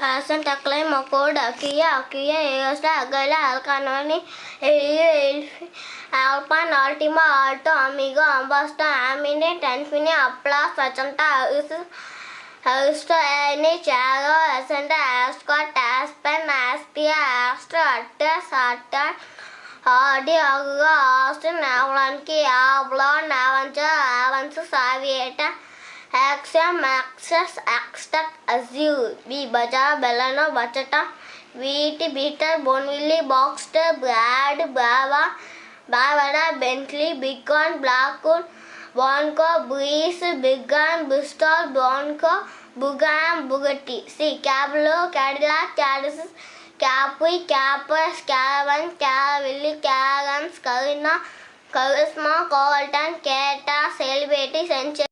Hasan taklay makor dakiya akiya eosta agala alkanoni elfi alpan altima alto amigo ambasta amine tanfine apla sachanta us Hosto any chago asanta ascot aspen aspia astro atta satta ఆడి అగు Austin అవలానికి ఆబ్లో నావంచ ఆవంచ సావియేట Axiom, Axis, Axtec, Azure, B, Baja, Bellano, Bachata, Wheat, Beater, Bonville, Boxster, Brad, Brava, Bavada, Bentley, Bighorn, Blackwood, Bonco, Breeze, Bighorn, Bristol, Bronco, Bugam, Bugatti. C, Cablo, Cadillac, Cadillac, Capri, Capers, Caravan, Caraville, Caravans, Carina, Charisma, Colton, Century.